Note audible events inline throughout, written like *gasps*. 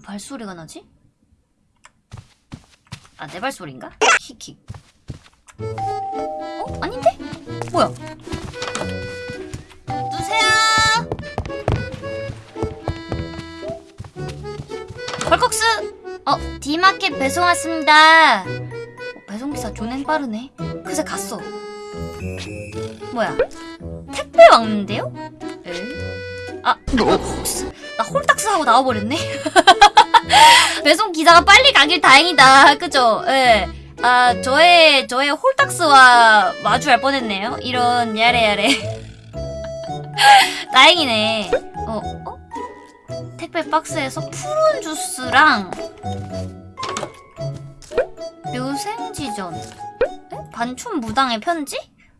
왜 발소리가 나지? 아, 내 발소리인가? 킥킥. 어? 아닌데? 뭐야? 누세요! 벌컥스! 어, 디마켓 배송 왔습니다. 어, 배송기사 존엔 빠르네. 그새 갔어. 뭐야? 택배 왔는데요? 에? 아, 헐컥스. 나 홀딱스 하고 나와버렸네? *laughs* 배송 기사가 빨리 가길 다행이다. 그죠? 예. 아, 저의, 저의 홀딱스와 마주할 뻔했네요. 이런, 야래야래. *laughs* 다행이네. 어, 어? 택배 박스에서 푸른 주스랑 묘생지전 에? 반춘 무당의 편지?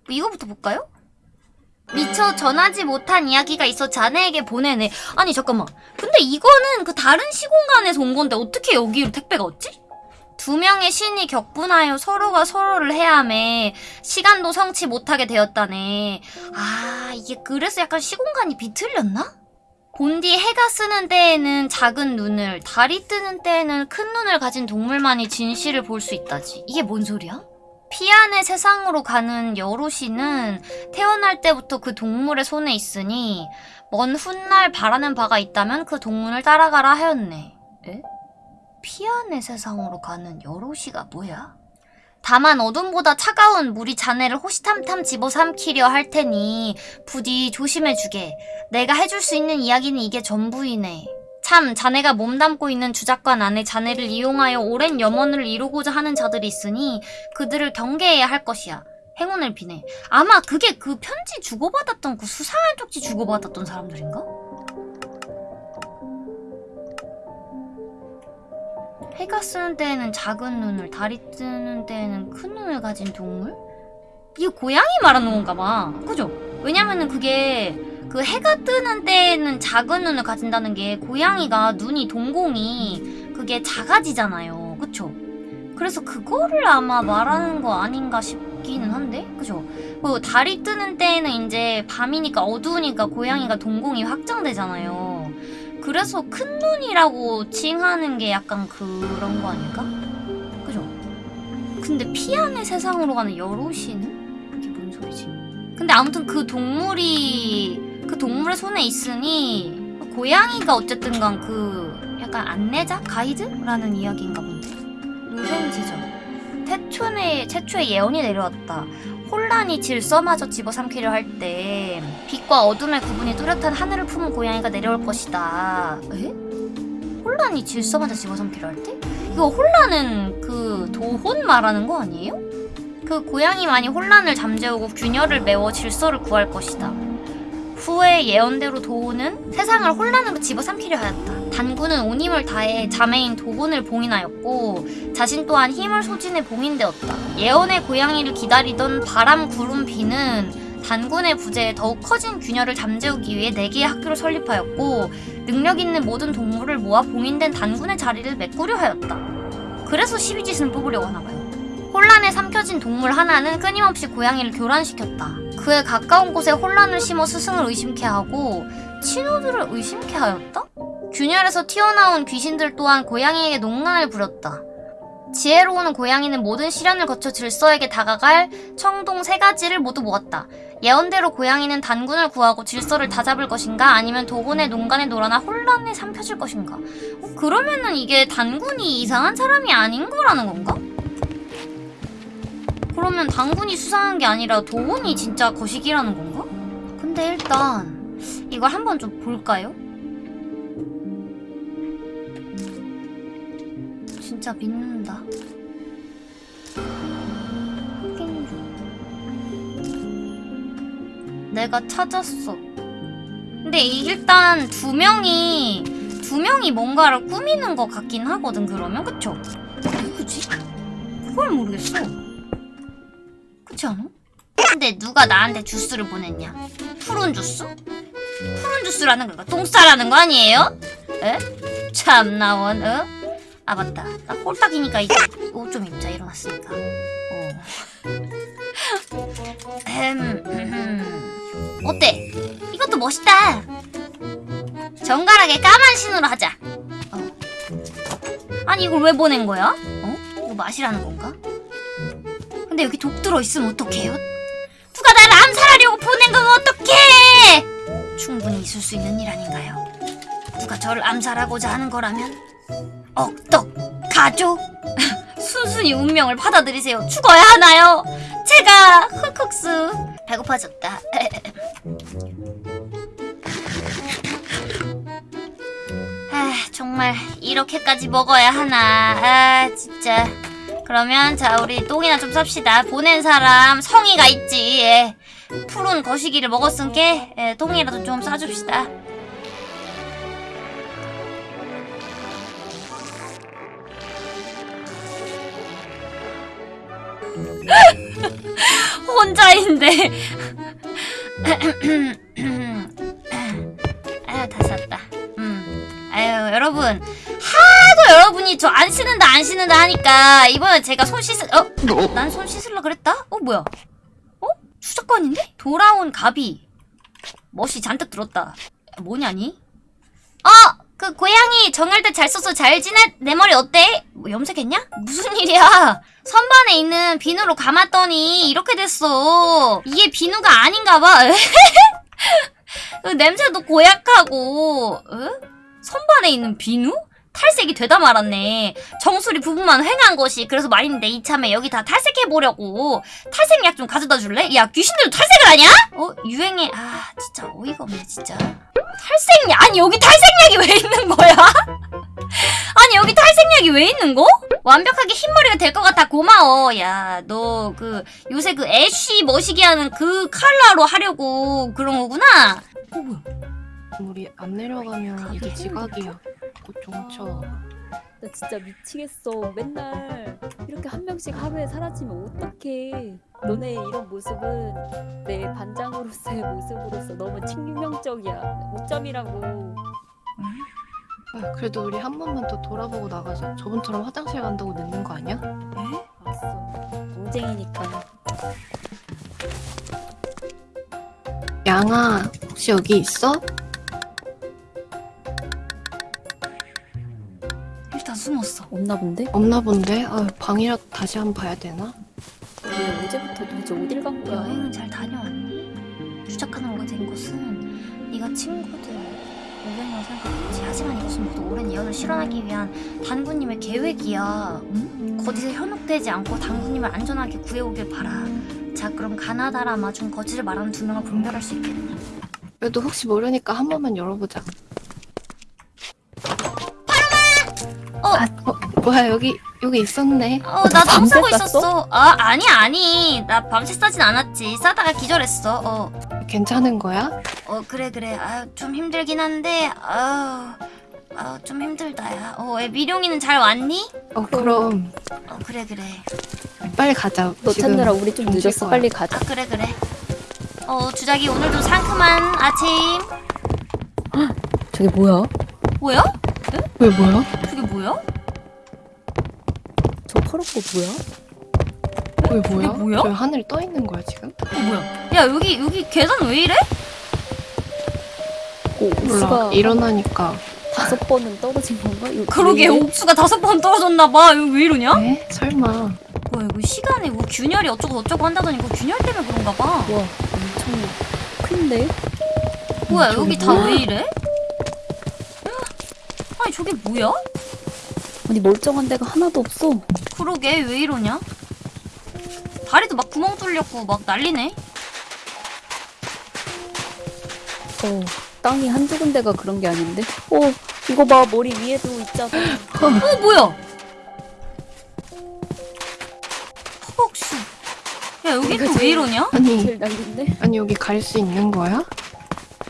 뭐 이거부터 볼까요? 미처 전하지 못한 이야기가 있어 자네에게 보내네. 아니 잠깐만. 근데 이거는 그 다른 시공간에서 온 건데 어떻게 여기로 택배가 왔지? 두 명의 신이 격분하여 서로가 서로를 해야매 시간도 성치 못하게 되었다네. 아 이게 그래서 약간 시공간이 비틀렸나? 본디 해가 쓰는 때에는 작은 눈을, 달이 뜨는 때에는 큰 눈을 가진 동물만이 진실을 볼 수 있다지. 이게 뭔 소리야? 피안의 세상으로 가는 여로시는 태어날 때부터 그 동물의 손에 있으니 먼 훗날 바라는 바가 있다면 그 동물을 따라가라 하였네. 에? 피안의 세상으로 가는 여로시가 뭐야? 다만 어둠보다 차가운 물이 자네를 호시탐탐 집어삼키려 할 테니 부디 조심해주게. 내가 해줄 수 있는 이야기는 이게 전부이네. 참 자네가 몸담고 있는 주작관 안에 자네를 이용하여 오랜 염원을 이루고자 하는 자들이 있으니 그들을 경계해야 할 것이야. 행운을 비네. 아마 그게 그 편지 주고받았던 그 수상한 쪽지 주고받았던 사람들인가? 해가 쓰는 때에는 작은 눈을, 달이 뜨는 때에는 큰 눈을 가진 동물? 이게 고양이 말하는 건가 봐. 그죠? 왜냐면은 그게 그 해가 뜨는 때에는 작은 눈을 가진다는 게 고양이가 눈이 동공이 그게 작아지잖아요. 그쵸? 그래서 그거를 아마 말하는 거 아닌가 싶기는 한데? 그죠? 그리고 달이 뜨는 때에는 이제 밤이니까 어두우니까 고양이가 동공이 확장되잖아요. 그래서 큰 눈이라고 칭하는 게 약간 그런 거 아닐까? 그죠? 근데 피안의 세상으로 가는 여로시는? 이게 뭔 소리지? 근데 아무튼 그 동물이 그 동물의 손에 있으니 고양이가 어쨌든 간 그 약간 안내자? 가이드라는 이야기인가 본데 루센지전 태초에, 최초의 예언이 내려왔다 혼란이 질서마저 집어삼키려 할 때 빛과 어둠의 구분이 뚜렷한 하늘을 품은 고양이가 내려올 것이다 에? 혼란이 질서마저 집어삼키려 할 때? 이거 혼란은 그 도혼 말하는 거 아니에요? 그 고양이만이 혼란을 잠재우고 균열을 메워 질서를 구할 것이다. 후에 예언대로 도훈은 세상을 혼란으로 집어삼키려 하였다. 단군은 온 힘을 다해 자매인 도훈을 봉인하였고 자신 또한 힘을 소진해 봉인되었다. 예언의 고양이를 기다리던 바람, 구름, 비는 단군의 부재에 더욱 커진 균열을 잠재우기 위해 네 개의 학교를 설립하였고 능력 있는 모든 동물을 모아 봉인된 단군의 자리를 메꾸려 하였다. 그래서 12지신을 뽑으려고 하나봐요. 혼란에 삼켜진 동물 하나는 끊임없이 고양이를 교란시켰다. 그에 가까운 곳에 혼란을 심어 스승을 의심케 하고 친구들을 의심케 하였다? 균열에서 튀어나온 귀신들 또한 고양이에게 농난을 부렸다. 지혜로운 고양이는 모든 시련을 거쳐 질서에게 다가갈 청동 세 가지를 모두 모았다. 예언대로 고양이는 단군을 구하고 질서를 다잡을 것인가 아니면 도곤의 농간에 놀아나 혼란에 삼켜질 것인가 어, 그러면은 이게 단군이 이상한 사람이 아닌 거라는 건가? 그러면 단군이 수상한 게 아니라 도훈이 진짜 거시기라는 건가? 근데 일단 이걸 한번 좀 볼까요? 진짜 믿는다. 내가 찾았어. 근데 이 일단 두 명이 두 명이 뭔가를 꾸미는 것 같긴 하거든 그러면 그쵸? 누구지? 그걸 모르겠어. 그렇지 않아? 근데 누가 나한테 주스를 보냈냐? 푸른 주스? 푸른 주스라는 건가? 똥 싸라는 거 아니에요? 에? 참나 원, 어? 아 맞다. 나 꼴딱이니까 이제 옷 좀 입자 일어났으니까. 어. 어때? 이것도 멋있다. 정갈하게 까만 신으로 하자. 어. 아니 이걸 왜 보낸 거야? 어? 이거 맛이라는 건가? 근데 여기 독 들어있으면 어떡해요? 누가 나를 암살하려고 보낸 건 어떡해! 충분히 있을 수 있는 일 아닌가요? 누가 저를 암살하고자 하는 거라면 억떡 가족 *laughs* 순순히 운명을 받아들이세요 죽어야 하나요? 제가 흑흑수 배고파졌다 *laughs* 아 정말 이렇게까지 먹어야 하나 아 진짜 그러면 자 우리 똥이나 좀 쌉시다. 보낸 사람 성의가 있지. 예. 푸른 거시기를 먹었으니까 예, 똥이라도 좀 싸줍시다. *laughs* 혼자인데. *laughs* 아유 다 쌌다. 음. 아유 여러분 하도 여러분이 저 안 씻는다 안 씻는다 하니까 이번에 제가 손 씻을 어? 난 손 씻으려 그랬다? 어 뭐야 어? 추적관인데? 돌아온 가비 멋이 잔뜩 들었다 뭐냐니? 어! 그 고양이 정할 때 잘 써서 잘 지내? 내 머리 어때? 뭐 염색했냐? 무슨 일이야? 선반에 있는 비누로 감았더니 이렇게 됐어. 이게 비누가 아닌가 봐. *laughs* 그 냄새도 고약하고. 에? 선반에 있는 비누? 탈색이 되다 말았네. 정수리 부분만 횡한 것이 그래서 말인데 이참에 여기 다 탈색해보려고. 탈색약 좀 가져다 줄래? 야 귀신들도 탈색을 하냐? 어? 유행해. 아 진짜 어이가 없네 진짜. 탈색약? 아니 여기 탈색약이 왜 있는 거야? *laughs* 아니 여기 탈색약이 왜 있는 거? 완벽하게 흰머리가 될 것 같아 고마워 야 너 그 요새 그 애쉬 머시기 하는 그 컬러로 하려고 그런 거구나 어 뭐야 우리 안 내려가면 가게 이게 지각이야. 곧 종쳐. 나 진짜 미치겠어. 맨날 이렇게 한 명씩 하루에 사라지면 어떡해. 너네 이런 모습은 내 반장으로서의 *laughs* 모습으로서 너무 친유명적이야. 오점이라고. 아, 그래도 우리 한 번만 더 돌아보고 나가자. 저번처럼 화장실 간다고 늦는 거 아니야? 알았어. 동쟁이니까. 양아, 혹시 여기 있어? 없나 본데? 없나 본데? 아, 방이라도 다시 한 번 봐야 되나? 왜 어제부터 도대체 어딜 간 거야? 여행은 잘 다녀왔니? 추적하는 오게 된 곳은 네가 친구들 오랜 여생과 같이 하지만 이것은 모두 오랜 예언을 실현하기 위한 단군님의 계획이야 응? 거짓에 현혹되지 않고 단군님을 안전하게 구해오길 바라 자 그럼 가나다라 마중 거짓을 말하는 두 명을 분별할 수 있겠니? 그래도 혹시 모르니까 한 번만 열어보자. 어! 아, 어, 뭐야, 여기, 여기 있었네. 어, 나땀 밤새 싸고 쌌어? 있었어. 아, 아니, 아니. 나 밤새 싸진 않았지. 싸다가 기절했어. 어, 괜찮은 거야? 어, 그래, 그래. 아, 좀 힘들긴 한데, 아, 아, 좀 힘들다, 야. 어, 애 미룡이는 잘 왔니? 어, 그럼 어, 그래, 그래. 빨리 가자. 너 지금 찾느라 우리 좀좀 늦었어. 거야. 빨리 가자. 아, 그래, 그래. 어, 주작이 오늘도 상큼한 아침. 저게 뭐야? 뭐야? 왜 뭐야? 그게 뭐야? 저 파란 거 뭐야? 왜 뭐야? 뭐야? 왜 하늘이 떠 있는 거야, 지금? 어, 뭐야? 야, 여기, 여기 계단 왜 이래? 오, 몰라. 옥수가 일어나니까. 다섯 번은 떨어진 건가? 이거 그러게, 왜 이래? 옥수가 다섯 번 떨어졌나 봐. 이거 왜 이러냐? 에? 설마. 뭐야, 이거 시간에 뭐 균열이 어쩌고 저쩌고 한다더니 그 균열 때문에 그런가 봐. 와, 엄청 큰데? 뭐야 여기 다? 왜 이래? 아니 저게 뭐야? 아니 멀쩡한 데가 하나도 없어. 그러게 왜 이러냐? 다리도 막 구멍 뚫렸고 막 난리네 어, 땅이 한두 군데가 그런 게 아닌데? 어, 이거 봐, 머리 위에도 있잖아. 어 뭐야? 허벅수 야 여기 또 왜 이러냐? 아니, 제일 난리인데? 아니, 여기 갈 수 있는 거야?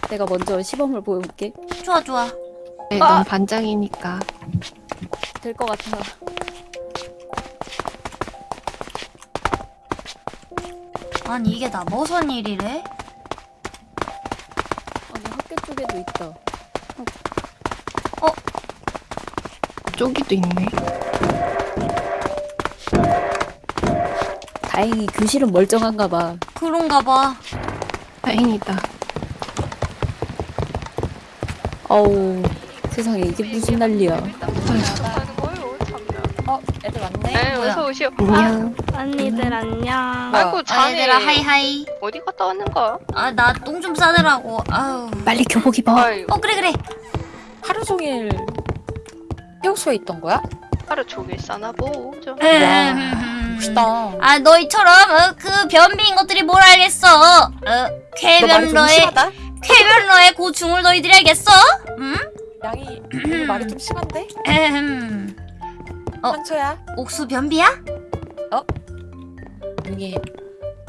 내가 먼저 시범을 보여볼게. 좋아 좋아 네, 아! 넌 반장이니까. 될 것 같아. 아니 이게 다 무슨 일이래? 아니, 학교 쪽에도 있다. 저기도 있네. 다행히 교실은 멀쩡한가 봐. 그런가 봐 다행이다. 어우, 세상에 이게 무슨 난리야. 애들 왔네. 네, 뭐야? 어서 오시오. 안녕. 언니들 안녕. 아이고 아, 자네 얘들아 하이하이 어디 갔다 왔는가? 아 나 똥 좀 싸느라고 아우 빨리 교복 입어. 아유 어 그래 그래 하루 종일 해옥소에 있던 거야? 하루 종일 싸나 보죠. 음. 멋있다. 아 너희처럼 어, 그 변비인 것들이 뭘 알겠어 어 너 말이 좀 쾌변러의 심하다. 쾌변러의 고충을 너희들이 알겠어? 음? 양이 오늘 말이 좀 심한데? 에헴 어. 상처야. 옥수 변비야? 이게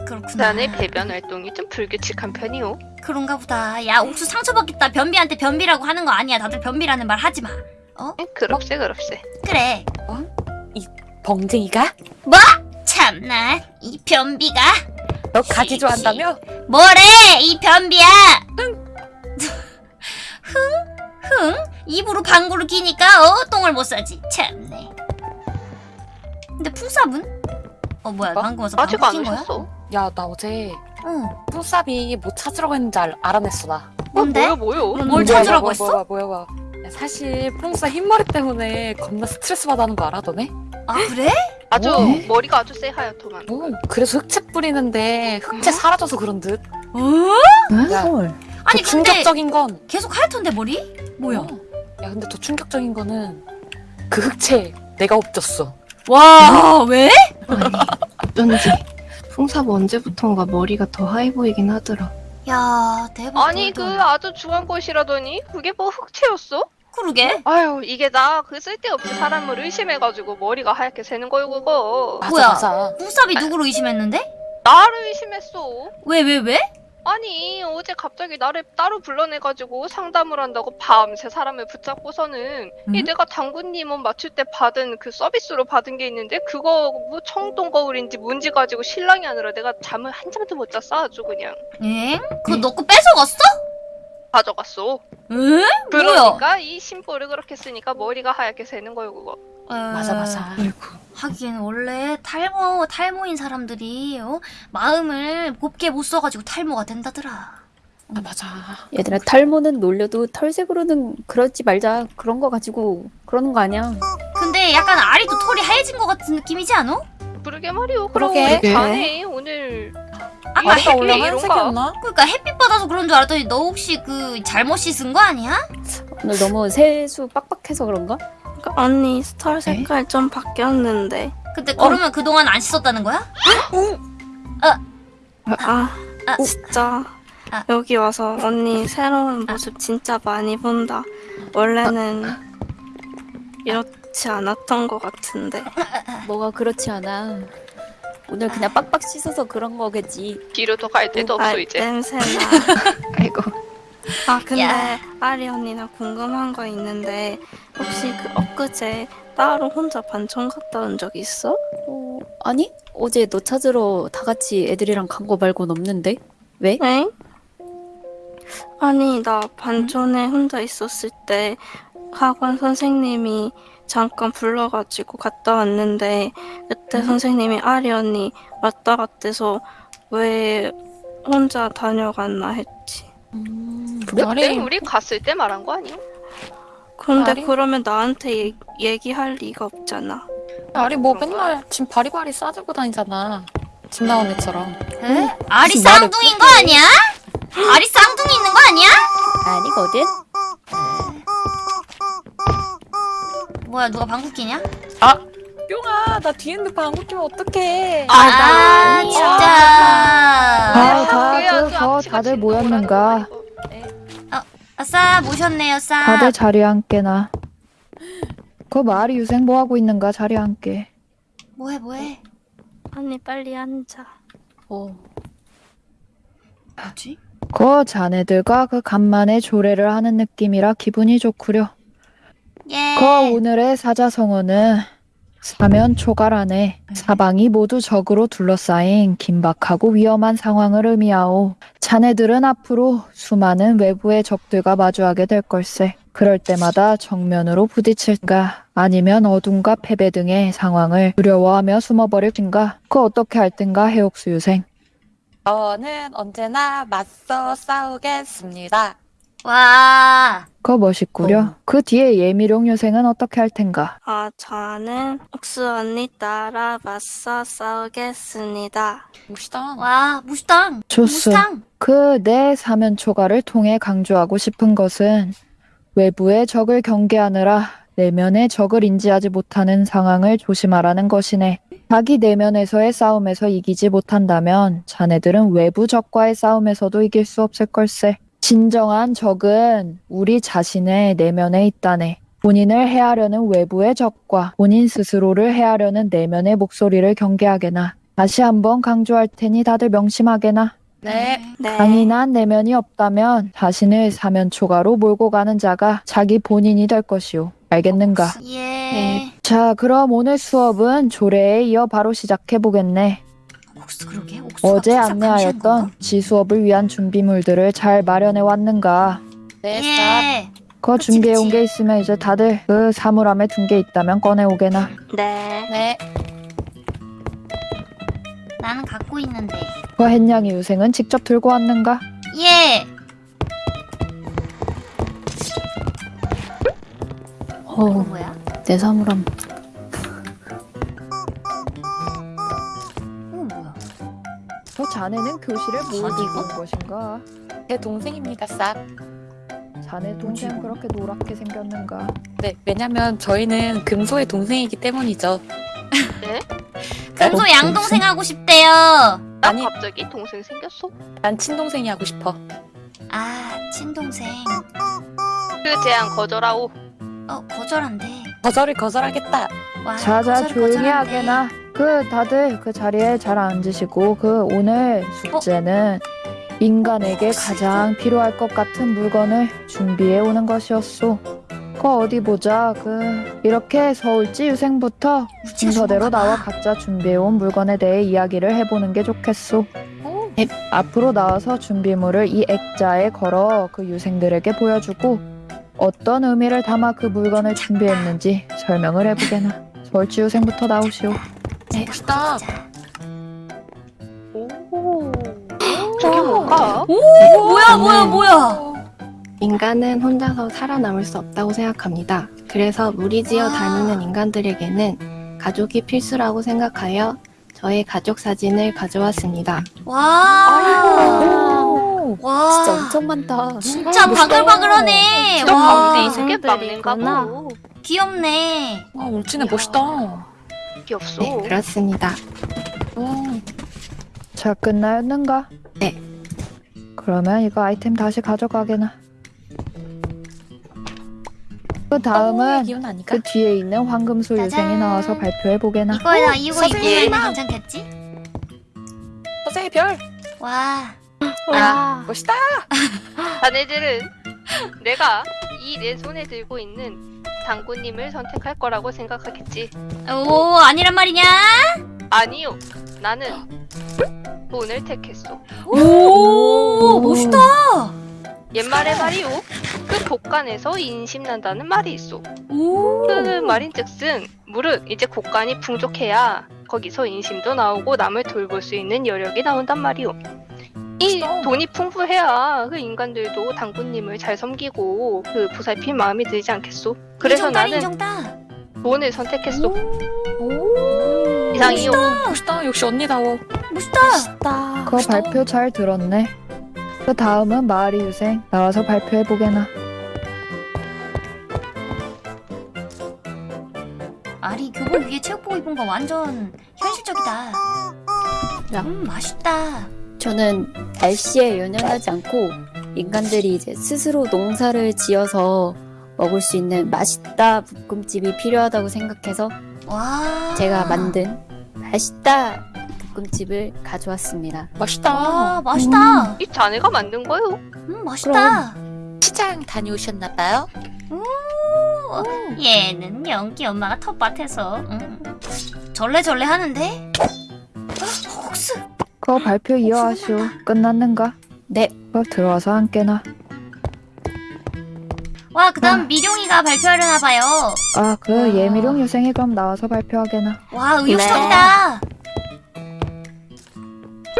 그렇구나 자네 배변 활동이 좀 불규칙한 편이오. 그런가 보다 야 옥수 상처 받겠다 변비한테 변비라고 하는 거 아니야 다들 변비라는 말 하지마 에, 그럽세 그럽세. 그래 벙쟁이가? 참나 이 변비가 너 가지 좋아한다며? 뭐래 이 변비야 *laughs* 흥? 흥? 입으로 방구를 끼니까 어 똥을 못 싸지 참네 근데 풍삽은? 어 뭐야 뭐? 방구 와서 아직 안낀 거야? 오셨어? 야 나 어제 어 푸삽이 뭐 찾으라고 했는지 알, 알아냈어 나. 뭔데? 어, 뭐요 뭐요? 뭘 뭐야, 찾으라고 뭐야, 했어? 뭐야 뭐야 뭐야. 야, 사실 푸사 흰머리 때문에 겁나 스트레스 받아하는 거 알아 너네? 아 그래? 아주 어? 머리가 아주 쎄 하얗더만. 어, 그래서 흑채 뿌리는데 흑채 사라져서 그런 듯. 어? 야, 아니 더 근데 충격적인 건 계속 하얗던데 머리? 뭐야? 어. 야 근데 더 충격적인 거는 그 흑채 내가 엎졌어. 와 왜? 어쩐지. 풍사부 언제부턴가 머리가 더 하얘 보이긴 하더라. 야 대박 아니 그. 아주 중한 것이라더니 그게 뭐 흑채였어? 그러게 아유 이게 나 그 쓸데없이 사람을 의심해가지고 머리가 하얗게 새는 거요 그거. 맞아 뭐야? 맞아. 풍삽이 누구를 의심했는데? 나를 의심했어. 왜 왜 왜? 아니 어제 갑자기 나를 따로 불러내가지고 상담을 한다고 밤새 사람을 붙잡고서는 이 음? 내가 당구님 옷 맞출 때 받은 그 서비스로 받은 게 있는데 그거 뭐 청동 거울인지 뭔지 가지고 신랑이 아니라 내가 잠을 한 잠도 못 잤어 아주 그냥 엥? 그거 너거 뺏어갔어? 가져갔어. 응? 그러니까 이 심보를 그렇게 쓰니까 머리가 하얗게 새는 거요 그거. 맞아 맞아. 아이고. 하긴 원래 탈모 탈모인 사람들이 어? 마음을 곱게 못 써가지고 탈모가 된다더라. 아, 맞아. 얘들아 탈모는 놀려도 털색으로는 그러지 말자. 그런 거 가지고 그러는 거 아니야. 근데 약간 아리도 털이 하얘진 것 같은 느낌이지 않아? 그러게 말이오. 그러게. 그럼 자네 오늘 아까 원래 이런가? 하얀색이었나? 그러니까 햇빛 받아서 그런 줄 알았더니 너 혹시 그 잘못 씻은 거 아니야? 오늘 너무 세수 빡빡해서 그런가? 그 언니 털 색깔 좀 바뀌었는데. 근데 그러면 그동안 안 씻었다는 거야? 아, 아. 진짜. 아. 여기 와서 언니 새로운 모습 진짜 많이 본다. 원래는 이렇지 않았던 것 같은데. 뭐가 그렇지 않아. 오늘 그냥 빡빡 씻어서 그런 거겠지. 뒤로 더 갈 데도 없어 아, 이제. 냄새나. *laughs* 아이고. 아 근데 야. 아리 언니 나 궁금한 거 있는데 혹시 그 엊그제 따로 혼자 반총 갔다 온 적 있어? 어, 아니? 어제 너 찾으러 다 같이 애들이랑 간 거 말고는 없는데? 왜? 엥? 아니 나 반촌에 혼자 있었을 때 학원 선생님이 잠깐 불러가지고 갔다 왔는데 그때 선생님이 아리 언니 왔다 갔대서 왜 혼자 다녀갔나 했지. 음, 그때 우리 갔을 때 말한 거 아니야? 근데 아리? 그러면 나한테 얘, 얘기할 리가 없잖아. 나리 뭐 맨날 짐 바리바리 싸들고 다니잖아. 집 나온 애처럼. 에? 아리 쌍둥이인 거 아니야? 아리 쌍둥이 있는 거 아니야? 아니거든? 뭐야 누가 방구 끼냐? 뿅아 나 뒤에 있는 방구 끼면 어떡해. 아, 나 진짜. 아, 다, 다들 진동 모였는가? 아싸 모셨네요 싸. 다들 자리에 앉게나. 그 말이 유생 뭐 하고 있는가 자리에 앉게. 뭐해 뭐해? 언니 빨리 앉아. 어. 뭐지? 그 자네들과 그 간만에 조례를 하는 느낌이라 기분이 좋구려. 예. 그 오늘의 사자성어는 사면 초갈 안에 사방이 모두 적으로 둘러싸인 긴박하고 위험한 상황을 의미하오. 자네들은 앞으로 수많은 외부의 적들과 마주하게 될 걸세. 그럴 때마다 정면으로 부딪힐까 아니면 어둠과 패배 등의 상황을 두려워하며 숨어버릴진가 그 어떻게 할 땐가 해옥수 유생. 저는 언제나 맞서 싸우겠습니다. 와. 거 멋있구려. 어. 그 뒤에 예미룡 유생은 어떻게 할 텐가? 아, 저는 옥수 언니 따라 맞서 싸우겠습니다. 멋있다. 와, 무스탕. 좋소. 무스탕. 그내 사면 초과를 통해 강조하고 싶은 것은 외부의 적을 경계하느라 내면의 적을 인지하지 못하는 상황을 조심하라는 것이네. 자기 내면에서의 싸움에서 이기지 못한다면 자네들은 외부 적과의 싸움에서도 이길 수 없을 걸세. 진정한 적은 우리 자신의 내면에 있다네. 본인을 해하려는 외부의 적과 본인 스스로를 해하려는 내면의 목소리를 경계하게나. 다시 한번 강조할 테니 다들 명심하게나. 네. 네. 강인한 내면이 없다면 자신을 사면 초과로 몰고 가는 자가 자기 본인이 될 것이오. 알겠는가? 예. 네. 자, 그럼 오늘 수업은 조례에 이어 바로 시작해 보겠네. 옥수 어제 안내하였던 지수업을 위한 준비물들을 잘 마련해 왔는가? 네, 쌉. 예. 거 준비해 온. 게 있으면 이제 다들 그 사물함에 둔 게 있다면 꺼내 오게나. 네. 네. 나는 갖고 있는데. 그 햇냥이 유생은 직접 들고 왔는가? 예. 어, 뭐야? 내 사물함. 자네는 교실에 뭘 들고 온 것인가? 제 동생입니다, 쌉. 자네 동생 그렇게 노랗게 생겼는가? 네, 왜냐면 저희는 금소의 동생이기 때문이죠. 금소 어, 양동생 하고 싶대요. 나 아니. 갑자기 동생 생겼어? 난 친동생이 하고 싶어. 아, 친동생. 그 제안 거절하오. 어, 거절한대. 거절을 거절하겠다. 와, 자자 거절, 조용히 거절한대. 하게나. 그 다들 그 자리에 잘 앉으시고 그 오늘 숙제는 인간에게 가장 필요할 것 같은 물건을 준비해 오는 것이었소. 그 어디 보자. 그 이렇게 서울지 유생부터 순서대로. 나와 각자 준비해 온 물건에 대해 이야기를 해보는 게 좋겠소. 네, 앞으로 나와서 준비물을 이 액자에 걸어 그 유생들에게 보여주고 어떤 의미를 담아 그 물건을 준비했는지 설명을 해보게나. 서울지 유생부터 나오시오. 네, 멋있다. 오. 저게 뭔가? 오, 뭐야, 뭐야, 뭐야. 인간은 혼자서 살아남을 수 없다고 생각합니다. 그래서 무리지어 와. 다니는 인간들에게는 가족이 필수라고 생각하여 저의 가족 사진을 가져왔습니다. 와. 오, 와. 진짜 엄청 많다. 진짜 멋있다. 바글바글하네. 진짜 와. 가운데 있는 게 유생들이구나. 막는가 보. 귀엽네. 와, 울진에 이야. 멋있다. 귀엽소. 네, 그렇습니다. 오, 자, 끝나였는가? 네. 그러면 이거 아이템 다시 가져가게나. 그 다음은 아니까? 그 뒤에 있는 황금소. 유생이 나와서 발표해 보게나. 이거에다 이거 선생님. 입으면 괜찮겠지? 서세의 별. 와. 아, 멋있다. *laughs* 자네들은 내가 이 내 손에 들고 있는 당구님을 선택할 거라고 생각하겠지. 오, 아니란 말이냐? 아니요. 나는 돈을 택했소. 오, 멋있다. 옛말에 말이요. 그 곳간에서 인심난다는 말이 있어. 오. 그 말인즉슨 무릇 이제 곳간이 풍족해야 거기서 인심도 나오고 남을 돌볼 수 있는 여력이 나온단 말이오. 이 멋있다. 돈이 풍부해야 그 인간들도 당구님을 잘 섬기고 그 보살필 마음이 들지 않겠소? 그래서 인정다, 나는 인정다. 돈을 선택했소. 오, 이상이요. 멋있다. 역시 언니다워. 멋있다. 멋있다. 그 발표 잘 들었네. 그 다음은 마을이 유생 나와서 발표해 보게나. 아리 교복 위에 체육복 입은 거 완전 현실적이다. 야. 음, 맛있다. 저는 날씨에 연연하지 않고 인간들이 이제 스스로 농사를 지어서 먹을 수 있는 맛있다 볶음집이 필요하다고 생각해서 와. 제가 만든 맛있다 볶음집을 가져왔습니다. 멋있다. 와, 맛있다. 이 자네가 만든 거요. 음, 맛있다. 시장 다녀오셨나봐요. 오, 얘는 연기 엄마가 텃밭에서 음, 절레절레 하는데? 그 발표 이어하시오. 끝났는가? 네. 그 들어와서 함께나. 와 그 다음 아. 미룡이가 발표하려나 봐요 아, 그 와. 예미룡 유생이 그럼 나와서 발표하게나. 와 의욕적이다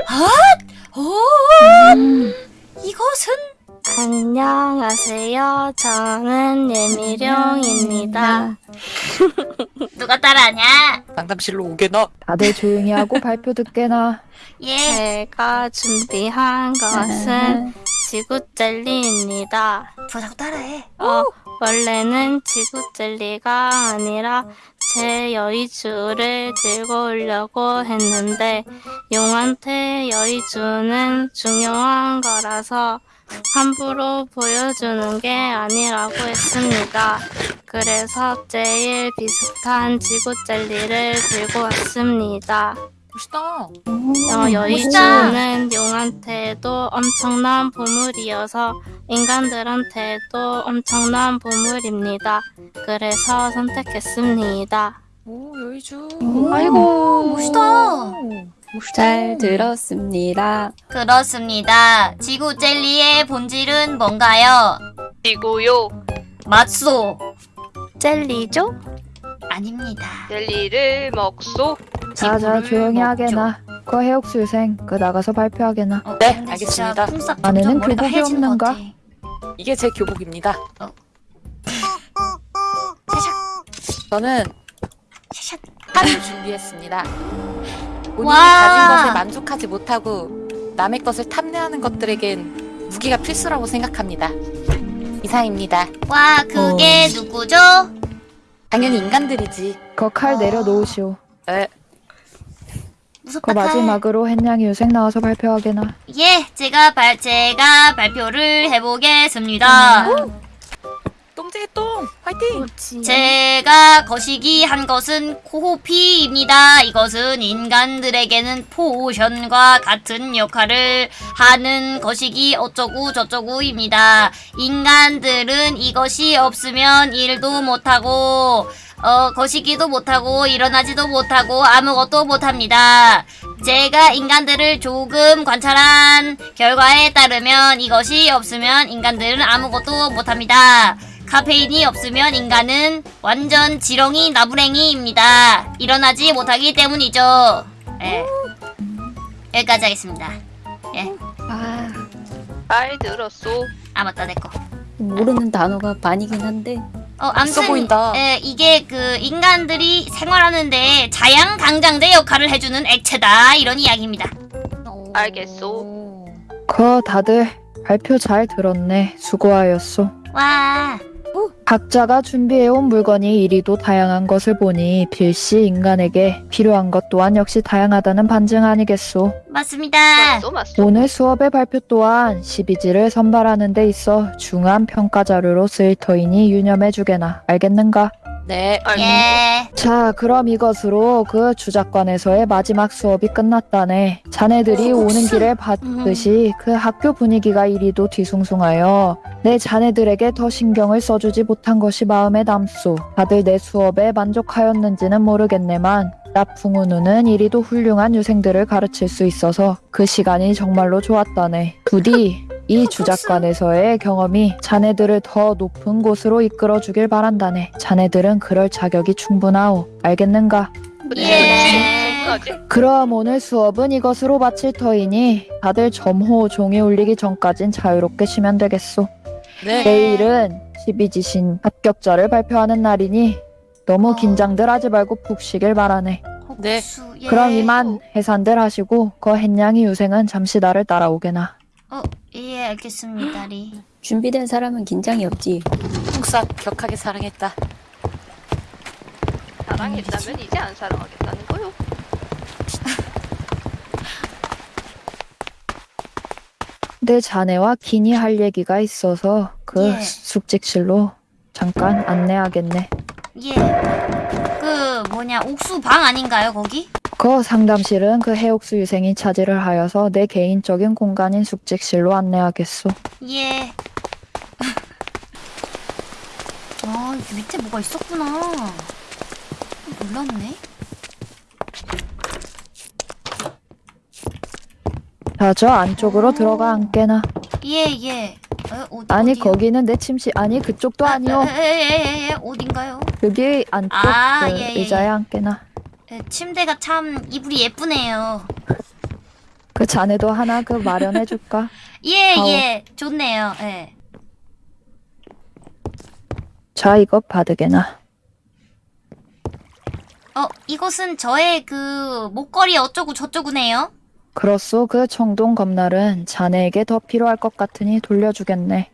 아! 오 음. 이것은 안녕하세요. 저는 예미룡입니다. *laughs* 누가 따라하냐? 상담실로 오게나. 다들 조용히 하고 발표 듣게나. *laughs* 예. 제가 준비한 것은 지구 젤리입니다. 부자고 따라해. 어, 원래는 지구 젤리가 아니라 제 여의주를 들고 오려고 했는데 용한테 여의주는 중요한 거라서 함부로 보여주는 게 아니라고 했습니다. 그래서 제일 비슷한 지구 젤리를 들고 왔습니다. 멋있다. 어, 여의주는 용한테도 엄청난 보물이어서 인간들한테도 엄청난 보물입니다. 그래서 선택했습니다. 오 여의주. 아이고 멋있다. 잘 들었습니다. 그렇습니다. 지구 젤리의 본질은 뭔가요? 지구요. 맞소. 젤리죠? 아닙니다. 젤리를 먹소. 자자 조용히. 하게나. 그 해옥수 유생 그 나가서 발표하게나. 어, 네, 알겠습니다. 안에는 교복이 없는가? 이게 제 교복입니다. 샤샥 저는 샤샥. 준비했습니다. 본인이 와. 가진 것에 만족하지 못하고 남의 것을 탐내하는 것들에겐 무기가 필수라고 생각합니다. 이상입니다. 와 그게 어. 누구죠? 당연히 인간들이지. 그칼 아. 내려놓으시오. 에, 무섭다. 그 마지막으로 햇냥이 유생 나와서 발표하게나. 예, 제가 발 제가 발표를 해보겠습니다. 똥! 화이팅! 제가 거시기 한 것은 코호피입니다. 이것은 인간들에게는 포션과 같은 역할을 하는 거시기 어쩌구 저쩌구입니다. 인간들은 이것이 없으면 일도 못하고 어 거시기도 못하고 일어나지도 못하고 아무것도 못합니다. 제가 인간들을 조금 관찰한 결과에 따르면 이것이 없으면 인간들은 아무것도 못합니다. 카페인이 없으면 인간은 완전 지렁이 나부랭이입니다. 일어나지 못하기 때문이죠. 예. 여기까지 하겠습니다. 아, 잘 들었소. 아 맞다 내 거. 모르는 단어가 반이긴 한데 어 암튼 보인다. 예, 이게 그 인간들이 생활하는데 자양 강장제 역할을 해주는 액체다 이런 이야기입니다. 알겠소. 그 다들 발표 잘 들었네. 수고하였소. 와 각자가 준비해온 물건이 이리도 다양한 것을 보니 필시 인간에게 필요한 것 또한 역시 다양하다는 반증 아니겠소. 맞습니다. 맞소 맞소. 오늘 수업의 발표 또한 12지를 선발하는 데 있어 중요한 평가 자료로 쓰일 터이니 유념해 주게나. 알겠는가? 네. 예. 자, 그럼 이것으로 그 주작관에서의 마지막 수업이 끝났다네. 자네들이 어, 오는. 길에 봤듯이 그 학교 분위기가 이리도 뒤숭숭하여 내 자네들에게 더 신경을 써주지 못한 것이 마음에 남소. 다들 내 수업에 만족하였는지는 모르겠네만 나풍우누는 이리도 훌륭한 유생들을 가르칠 수 있어서 그 시간이 정말로 좋았다네. 부디 이 주작관에서의 경험이 자네들을 더 높은 곳으로 이끌어주길 바란다네. 자네들은 그럴 자격이 충분하오. 알겠는가? 예. 그럼 오늘 수업은 이것으로 마칠 터이니 다들 점호 종이 울리기 전까진 자유롭게 쉬면 되겠소. 네. 내일은 12지신 합격자를 발표하는 날이니 너무 긴장들 하지 말고 푹 쉬길 바라네. 네. 그럼 이만 해산들 하시고 그 햇냥이 유생은 잠시 나를 따라오게나. 어, 예 알겠습니다. 리. *gasps* 준비된 사람은 긴장이 없지. 풍사 격하게 사랑했다. 사랑했다면 이제 안 사랑하겠다는 거요. *laughs* 내 자네와 긴히 할 얘기가 있어서 그 예. 숙직실로 잠깐 안내하겠네. 예. 그 뭐냐 옥수 방 아닌가요 거기? 그 상담실은 그 해옥수 유생이 차지를 하여서 내 개인적인 공간인 숙직실로 안내하겠소. 예. *laughs* 아, 밑에 뭐가 있었구나. 몰랐네. 자, 저 안쪽으로 들어가 앉게나. 예, 예. 어, 어디, 아니, 어디요? 거기는 내 침실, 아니, 그쪽도 아니요. 예, 예, 예, 예. 어딘가요? 여기 안쪽 아, 그 예, 예, 의자에 예. 앉게나. 예, 침대가 참 이불이 예쁘네요. 그 자네도 하나 그 마련해줄까? *laughs* 예, 아우. 예. 좋네요. 예. 자, 이거 받으게나. 어, 이것은 저의 그 목걸이 어쩌고 저쩌구네요. 그렇소, 그 청동 검날은 자네에게 더 필요할 것 같으니 돌려주겠네.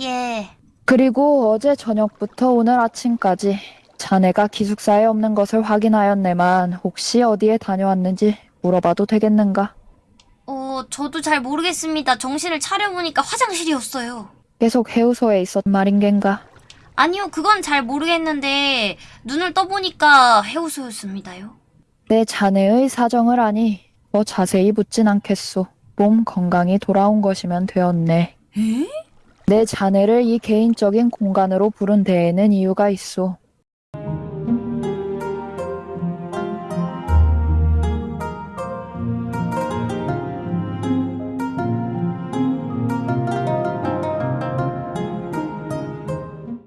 예. 그리고 어제 저녁부터 오늘 아침까지 자네가 기숙사에 없는 것을 확인하였네만 혹시 어디에 다녀왔는지 물어봐도 되겠는가? 어, 저도 잘 모르겠습니다. 정신을 차려보니까 화장실이었어요. 계속 해우소에 있었 말인 겐가? 아니요, 그건 잘 모르겠는데 눈을 떠보니까 해우소였습니다요. 내 자네의 사정을 아니 뭐 자세히 묻진 않겠소. 몸 건강이 돌아온 것이면 되었네. 내 자네를 이 개인적인 공간으로 부른 데에는 이유가 있소.